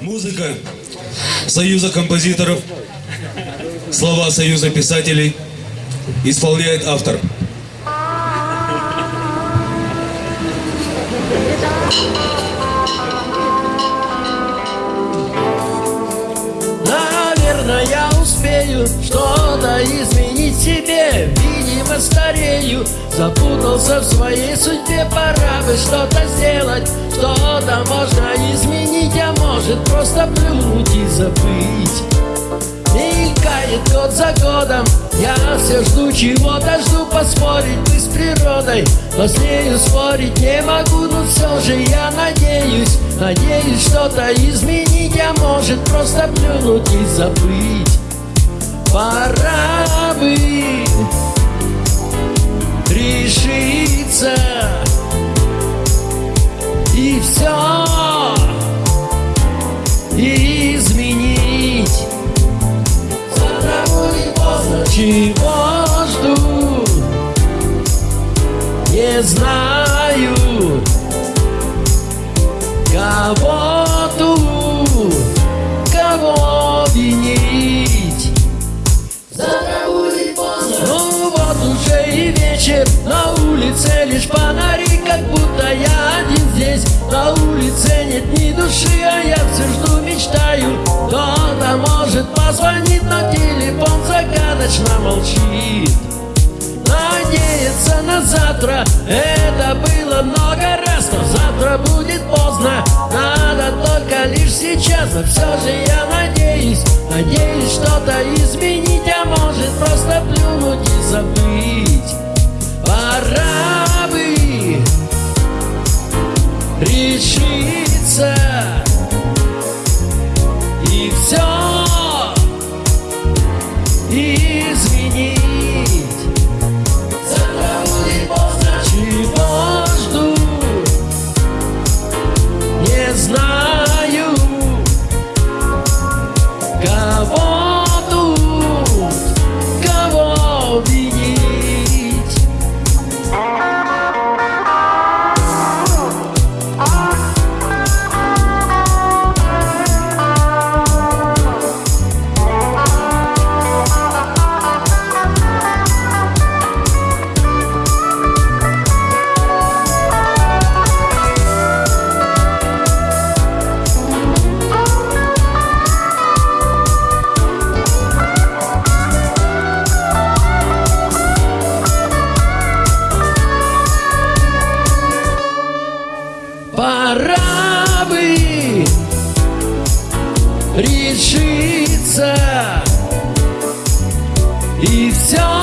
Музыка Союза композиторов, слова Союза писателей исполняет автор. Наверное, я успею что-то изменить себе. Видимо, старею, запутался в своей судьбе. Пора бы что-то сделать, что-то можно изменить А может просто плюнуть и забыть. Мелькает год за годом Я все жду чего-то, жду поспорить бы с природой. Но с нею спорить не могу, но все же я надеюсь Надеюсь что-то изменить, а может просто плюнуть и забыть. Пора бы Не знаю Кого тут, кого винить Завтра будет поздно Ну вот уже и вечер На улице лишь фонари Как будто я один здесь. На улице нет ни души А я все жду, мечтаю. Кто-то может позвонить Но телефон загадочно молчит Надеяться на завтра. Это было много раз Но завтра будет поздно. Надо только лишь сейчас Но все же я надеюсь Надеюсь что-то изменить А может просто плюнуть и забыть. Пора бы Пора бы решиться И все